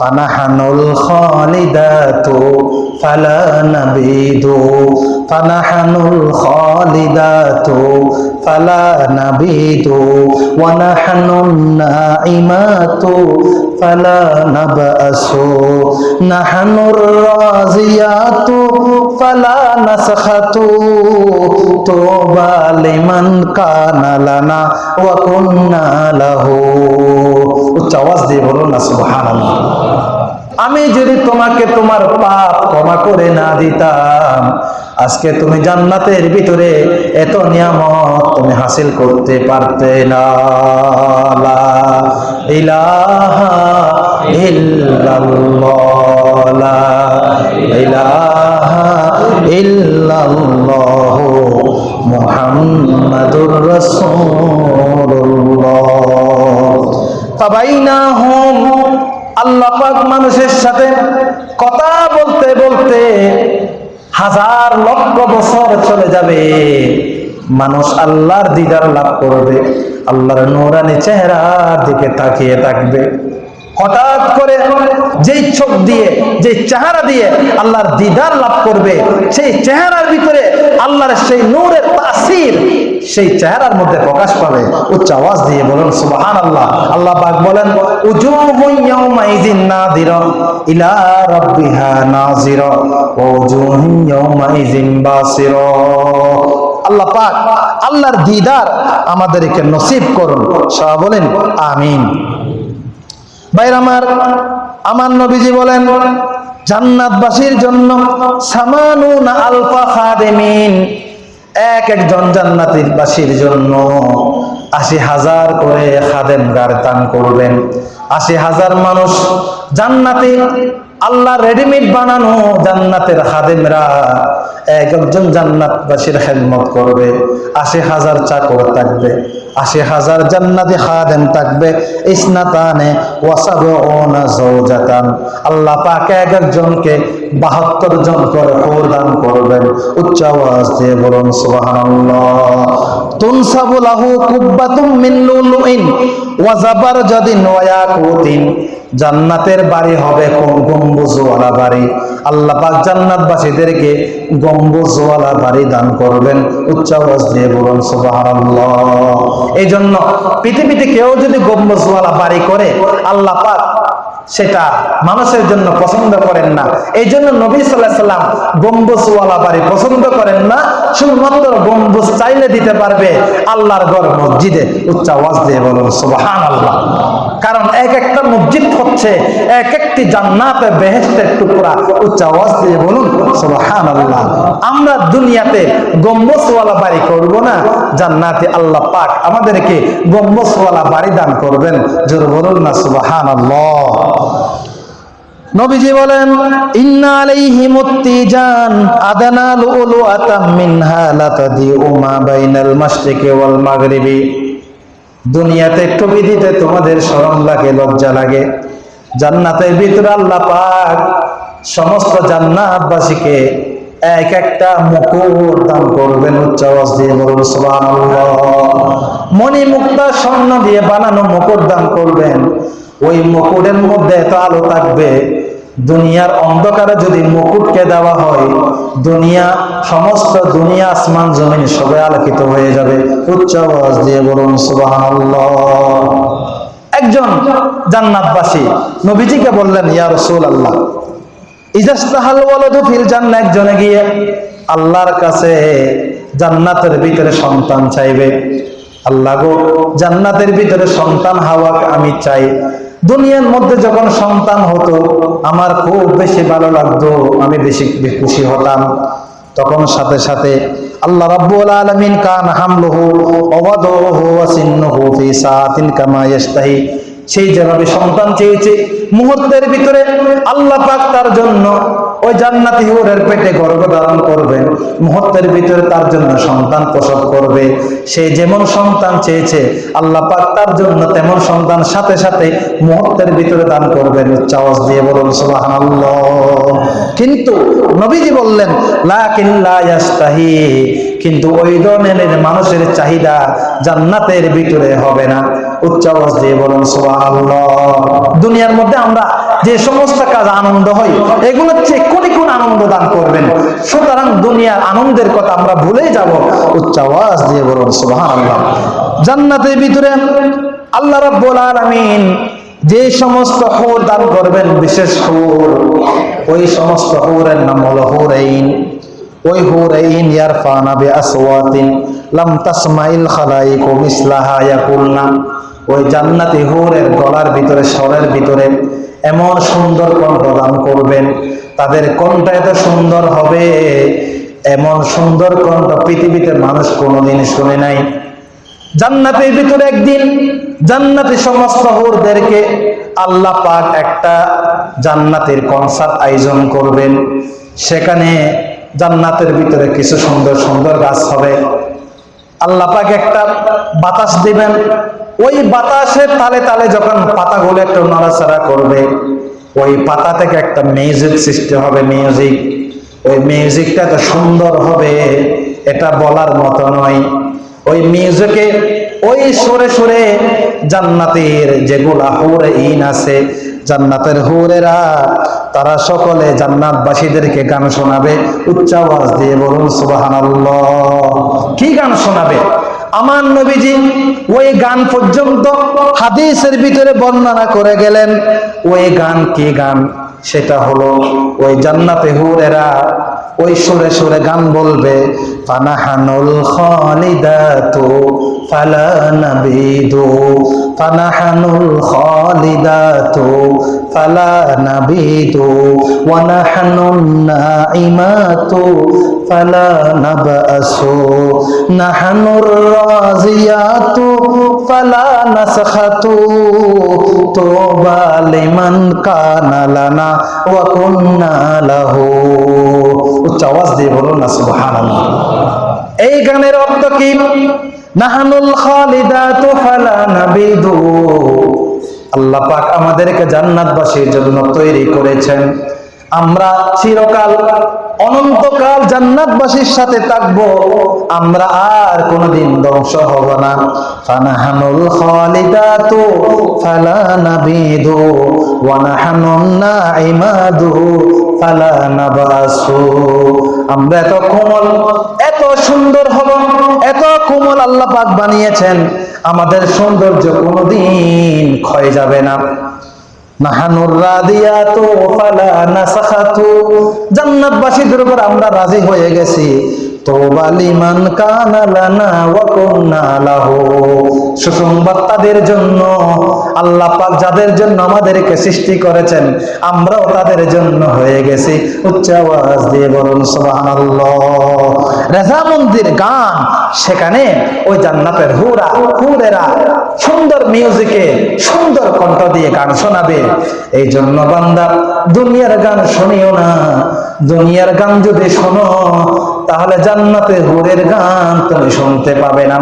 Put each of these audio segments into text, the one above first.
ফানাহানুল খালিদাতু ফালা নাবিদু ফানাহানুল খালিদাতু ফালা নাবিদু ওয়া নাহানুন নাঈমাতু ফালা নাবাসু নাহানুর রাজিয়াতু ফালা নাসখাতু তোবা লিমান কানা লানা ওয়া কুন্না উচ্চ আওয়াজ দিয়ে বলুন না, সুবহানাল্লাহ। আমি যদি তোমাকে তোমার পাপ ক্ষমা করে না দিতাম, আজকে তুমি জান্নাতের ভিতরে এত নিয়ামত তুমি হাসিল করতে পারতে না। ইলাহা ইল্লাল্লাহ, মুহাম্মাদুর রাসূলুল্লাহ। আল্লাহ পাক মানুষের সাথে কথা বলতে বলতে হাজার লক্ষ বছর চলে যাবে। মানুষ আল্লাহর দিদার লাভ করবে, আল্লাহর নোরানি চেহারার দিকে তাকিয়ে থাকবে। হঠাৎ করে যেই চোখ দিয়ে যে চেহারা দিয়ে আল্লাহর দিদার লাভ করবে, সেই চেহারার ভিতরে আল্লাহর সেই নূরের তাসির সেই চেহারার মধ্যে প্রকাশ পাবে। উচ্চ আওয়াজ দিয়ে বলুন সুবহান আল্লাহ আল্লাহ পাক বলেন ইলা রাব্বিহা বাসিরা। আল্লাহ পাক, আল্লাহর দিদার আমাদেরকে নসিব করুন। সবাই বলেন, আমিন। ভাইর আমার আমার নবীজি বলেন, জান্নাতবাসীর জন্য সামানুন আলফা খাদেমিন, এক একজন জান্নাতির বাসীর জন্য আশি হাজার করে খাদেম গার দান করবেন। আশি হাজার মানুষ জান্নাতি আল্লাহ রেডিমেড বানানো জান্নাতের খাদেমরা। এক একজন জান্নাতবাসীর হেলমত করবে, আশি হাজার চাকর থাকবে, আশি হাজার জান্নাতি হাদেম থাকবে। ইসনাতানে আল্লাহ পাক এক একজনকে বাহাত্তর জন করে প্রদান করবেন। উচ্চ আওয়াজ দিয়ে বলুন, সুবহানাল্লাহ। তুনসাবু লাহু কুব্বাতুম মিন লুলুইন ওয়া জাবারজাদিন ওয়া ইয়াকুতিন। জান্নাতের বাড়ি হবে কোন গম্বুজওয়ালা বাড়ি? আল্লাহ পাক জান্নাতবাসীদেরকে গম্বুজওয়ালা বাড়ি দান করবেন। উচ্চাবাস দিয়ে বলুন, সুবহানাল্লাহ। এই জন্য পৃথিবীতে কেউ যদি গম্বুজওয়ালা বাড়ি করে, আল্লাহ পাক সেটা মানুষের জন্য পছন্দ করেন না। এই জন্য নবী সাল্লাহ সাল্লাম গম্বুজওয়ালা বাড়ি পছন্দ করেন না। শুধুমাত্র গম্বুজ চাইলে দিতে পারবে আল্লাহর ঘর মসজিদে। উচ্চ আওয়াজ দিয়ে বলুন সুবহান আল্লাহ কারণ এক একটা মসজিদ হচ্ছে এক একটি জান্নাতে বেহেস্তের টুকরা। উচ্চ আওয়াজ দিয়ে বলুন সুবহান আল্লাহ আমরা দুনিয়াতে গম্বুজওয়ালা বাড়ি করব না, জান্নাতে আল্লাহ পাক আমাদেরকে গম্বুজওয়ালা বাড়ি দান করবেন। জোর বলুন না সুবহান আল্লাহ নবীজি বলেন, ইন্না আলাইহি মুত্তিজান আদানা লুলুআতাম মিনহা লাতাদি উমা বাইনাল মাশরিকি ওয়াল মাগরিবি। দুনিয়াতে টুপি দিতে তোমাদের শরম লাগে, লজ্জা লাগে। জান্নাতের ভিতরে আল্লাহ পাক সমস্ত জান্নাতবাসীকে এক একটা মুকুট দান করবেন উচ্চ আওয়াজ দিয়ে বলুন, সুবহানাল্লাহ। মণি মুক্তা স্বর্ণ দিয়ে বানানো মুকুট দান করবেন। ওই মুকুটের মধ্যে এত আলো থাকবে দুনিয়ার অন্ধকারে যদি মুকুটকে দেওয়া হয়, দুনিয়া, সমস্ত দুনিয়া আসমান জমিন সবে আলোকিত হয়ে যাবে। উচ্চ আওয়াজ দিয়ে বলুন, সুবহানাল্লাহ। একজন জান্নাতবাসী নবীজিকে বললেন, ইয়া রাসূলুল্লাহ, ইজাস্তাহাল ওয়ালাদু ফিল জান্নাহ। একজনে গিয়ে আল্লাহর কাছে জান্নাতের ভিতরে সন্তান চাইবে। আল্লাহ গো, জান্নাতের ভিতরে সন্তান হাওয়া আমি চাই। দুনিয়ার মধ্যে যখন সন্তান হতো, আমার খুব বেশি ভালো লাগতো, আমি বেশি খুশি হতাম। তখন সাথে সাথে আল্লাহ রাব্বুল আলামিন কান হামলুহু ওয়াদাহু ওয়া সিন্নুহু ফি সাআতিন কামা ইয়াশতাহি। সেই যেভাবে সন্তান চেয়েছে, মুহূর্তের ভিতরে আল্লাহ পাক তার জন্য ওই জান্নাতি হুরের পেটে গর্ভ ধারণ করবেন মুহূর্তের ভিতরে তার জন্য সন্তান প্রসব করবে। সে যেমন সন্তান চেয়েছে, আল্লাহ পাক তার জন্য তেমন সন্তান সাথে সাথে মুহূর্তের ভিতরে দান করবেন। উচ্চ আওয়াজ দিয়ে বলুন, সুবহানাল্লাহ। কিন্তু নবীজি বললেন লা ইয়াস্তাহি। কিন্তু ওই ধরনের মানুষের চাহিদা জান্নাতের ভিতরে হবে না। উচ্চ আওয়াজ দিয়ে বলুন, সুবহানাল্লাহ। দুনিয়ার মধ্যে আমরা যে সমস্ত কাজ আনন্দ হয় এগুলোর চেয়ে কোটি কোন আনন্দ দান করবেন। সুতরাং দুনিয়ার আনন্দের কথা আমরা ভুলে যাব। উচ্চ আওয়াজ দিয়ে বলুন, সুবহানাল্লাহ। জান্নাতের ভিতরে আল্লাহ রাব্বুল আলামিন যে সমস্ত হুর দান করবেন, বিশেষ হুর, ওই সমস্ত হুরের নাম হলো হুরাইন। ওই হুরাইন, ইয়ারফানা বিআসওয়াতিন, লাম তাসমাইল খালাইকু মিসলাহা, ইয়াকুলনা। ওই জান্নাতি হুরের গলার ভিতরে, স্বরের ভিতরে এমন সুন্দর কণ্ঠ দান করবেন। তাদের কণ্ঠ এত সুন্দর হবে, এমন সুন্দর কণ্ঠ পৃথিবীতে মানুষ কোনোদিন শুনে নাই। জান্নাতের ভিতরে একদিন জান্নাতি সমস্ত হুরদেরকে আল্লাহ পাক একটা জান্নাতের কনসার্ট আয়োজন করবেন। সেখানে জান্নাতের ভিতরে কিছু সুন্দর সুন্দর গাছ হবে। আল্লাহ পাক একটা বাতাস দিবেন। ওই বাতাসের তালে তালে যখন পাতাগুলো একটু নড়াচড়া করবে, ওই পাতা থেকে একটা মিউজিক সৃষ্টি হবে মিউজিক ওই মিউজিকটা তো সুন্দর হবে, এটা বলার মতো নয়। ওই মিউজিকে ওই সুরে সুরে জান্নাতের যেগুলা হুরে ইন আছে, জান্নাতের হুরেরা, তারা সকলে জান্নাতবাসীদেরকে গান শোনাবে। উচ্চ আওয়াজ দিয়ে বলুন, সুবহানাল্লাহ। কি গান শোনাবে? আমার নবীজি ওই গান পর্যন্ত হাদিসের ভিতরে বর্ণনা করে গেলেন। ওই গান কি গান? সেটা হলো ওই জান্নাতে হুরেরা ওই সুরে সুরে গান বলবে, ফানাহানুল খালিদাতু ফালা নাবিদু ফালা নাবিদু ওয়া নাহনুন নাইমাতু ফালা নাবআসু নাহনুর রাজিয়াতু ফালা নাসখাতু তুবা লিমান কানা লানা ওয়া কুন্না লাহু। উচ্চ আওয়াজ দিয়ে বলুন না, সুবহানাল্লাহ। এই গানের অর্থ কি? নাহানুল খালিদাতু ফালা নাবিদু আল্লাহ পাক আমাদেরকে জান্নাতবাসীর জন্য তৈরি করেছেন। আমরা চিরকাল, অনন্তকাল জান্নাতবাসীর সাথে থাকব। আমরা আর কোনোদিন ধ্বংস হব না। ফানাহানুল খালিদাতু ফালা নাবিদু, ওয়া নাহানুন নাইমাদু ফালা নাবাসু। আমরা এত কোমল, এত সুন্দর হব, এত কোমল আল্লাহ পাক বানিয়েছেন। আমাদের সৌন্দর্য কোনোদিন ক্ষয় যাবে না। জান্নাতবাসীদের উপর আমরা রাজি হয়ে গেছি। তোবা লিমান কানা লানা ওয়া সুসংবাদ তাদের জন্য, আল্লাহ পাক যাদের জন্য আমাদেরকে সৃষ্টি করেছেন, আমরাও তাদের জন্য হয়ে গেছি। উচ্চ আওয়াজ দিয়ে বলুন, সুবহানাল্লাহ। রেজা মন্দির গান, সেখানে ওই জান্নাতের হুরা, হুরেরা সুন্দর মিউজিকে সুন্দর কণ্ঠ দিয়ে গান শোনাবে। এই জন্য বান্দা, দুনিয়ার গান শুনিও না। দুনিয়ার গান যদি শোনো তাহলে জান্নাতের হুরের গান তুমি শুনতে পাবে না।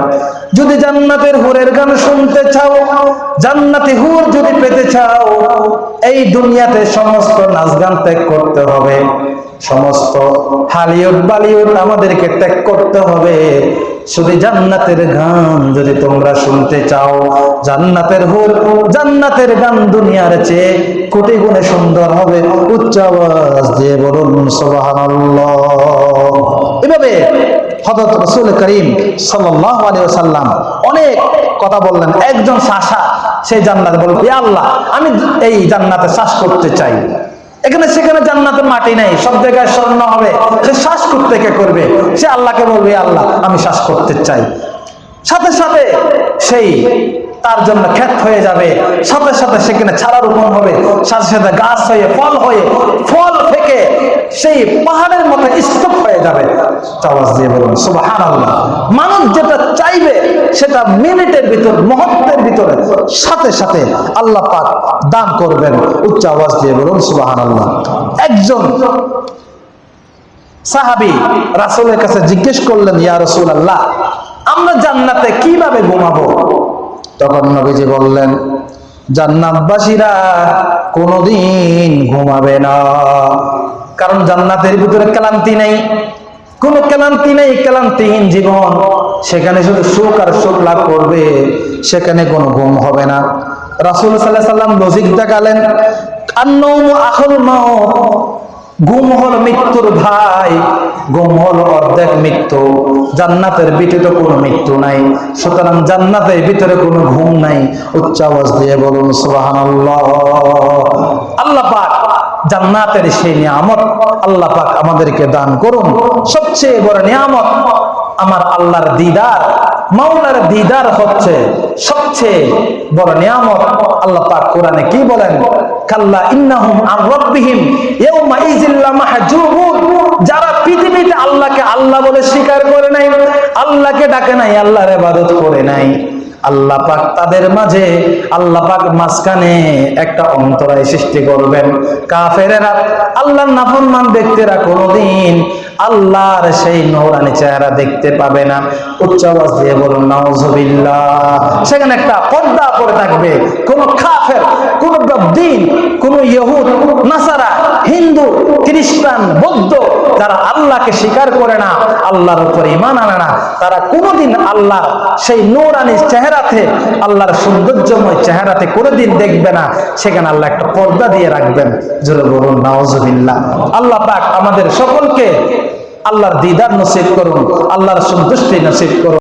যদি জান্নাতের হুরের গান শুনতে চাও, জান্নাতি হুর যদি পেতে চাও, এই দুনিয়াতে সমস্ত নাচ গান ত্যাগ করতে হবে। সমস্ত হালিউড বালিউড আমাদেরকে ত্যাগ করতে হবে। শুধু জান্নাতের গান যদি তোমরা শুনতে চাও, জান্নাতের হুর, জান্নাতের গান দুনিয়ার চেয়ে কোটি গুণে সুন্দর হবে। উচ্চ আওয়াজ দিয়ে বলুন এভাবে হযরত রাসূল করিম সাল্লাল্লাহু আলাইহি ওয়াসাল্লাম অনেক কথা বললেন। একজন শাসা সেই জান্নাতে বলল ইয়া আল্লাহ, আমি এই জান্নাতে শ্বাস করতে চাই। এখানে সেখানে জান্নাতের মাটি নাই, সব জায়গায় স্বর্ণ হবে। সে শ্বাস করতে কে করবে। সে আল্লাহকে বলবে আল্লাহ, আমি শ্বাস করতে চাই। সাথে সাথে সেই তার জন্য ক্ষেত হয়ে যাবে। সাথে সাথে সেখানে ছাড়া রোপণ হবে। সাথে সাথে গাছ হয়ে, ফল হয়ে, ফল থেকে সেই পাহাড়ের মতো স্তূপ হয়ে যাবে। আওয়াজ দিয়ে বলুন সুবাহান আল্লাহ মানুষ যেটা চাইবে সেটা মিনিটের ভিতর, মুহূর্তের ভিতরে সাথে সাথে আল্লাহ পাক দান করবেন। উচ্চ আওয়াজ দিয়ে বলুন সুবাহান আল্লাহ একজন সাহাবি রাসূলের কাছে জিজ্ঞেস করলেন, ইয়া রাসূল আল্লাহ আমরা জান্নাতে কীভাবে ঘুমাবো? তখন নবীজি বললেন, জান্নাতবাসীরা কোনোদিন ঘুমাবে না। কারণ জান্নাতের ভিতরে ক্লান্তি নেই। কোনো ক্লান্তি নেই, ক্লান্তিহীন জীবন। সেখানে শুধু সুখ আর সুখ লাভ করবে, সেখানে কোনো ঘুম হবে না। রাসূল আলাইহি সাল্লাম লজিক দেখালেন ঘুম হল মৃত্যুর ভাই ঘুম হল অর্ধেক মৃত্যু, জান্নাতের ভিতরে কোনো মৃত্যু নাই। সুতরাং জান্নাতের ভিতরে কোনো ঘুম নাই। উচ্চ আওয়াজ দিয়ে বলুন, সুবহানাল্লাহ। আল্লাহ পাক জান্নাতের সেই নিয়ামত আল্লাহ পাক আমাদেরকে দান করুন। সবচেয়ে বড় নিয়ামত আমার আল্লাহর দিদার, মাওলার দিদার হচ্ছে সবচেয়ে বড় নিয়ামত আল্লাহ পাক কোরআনে কি বলেন? কাল্লা ইন্নাহুম আর রব্বিহিম ইয়াউমা ইজিল্লা মাহজুবুন। যারা পৃথিবীতে আল্লাহকে আল্লাহ বলে স্বীকার করে নাই, আল্লাহকে ডাকে নাই, আল্লাহর ইবাদত করে নাই। আল্লাহ পাক তাদের মাঝে, আল্লাহ পাক মাঝখানে একটা অন্তরায় সৃষ্টি করবেন। কাফেরেরা আল্লাহর নাফরমান ব্যক্তিরা কোনোদিন আল্লাহর সেই নৌরানি চেহারা দেখতে পাবে না। উচ্চ আওয়াজ দিয়ে বলুন, নাউজুবিল্লাহ। সেখানে একটা পর্দা পরে থাকবে। কোন কাফের, কোন দিন, কোন ইহুদ নাসারা, হিন্দু, খ্রিস্টান, বৌদ্ধ যারা আল্লাহকে স্বীকার করে না, আল্লাহর উপর ইমান আনে না, তারা কোনোদিন আল্লাহ সেই নৌরানি চেহারাতে, আল্লাহর সৌন্দর্যময় চেহারাতে কোনোদিন দেখবে না। সেখানে আল্লাহ একটা পর্দা দিয়ে রাখবেন। জোরে বলুন আল্লাহ পাক আমাদের সকলকে আল্লাহর দিদার নসিব করুন, আল্লাহর সন্তুষ্টি নসিব করুন।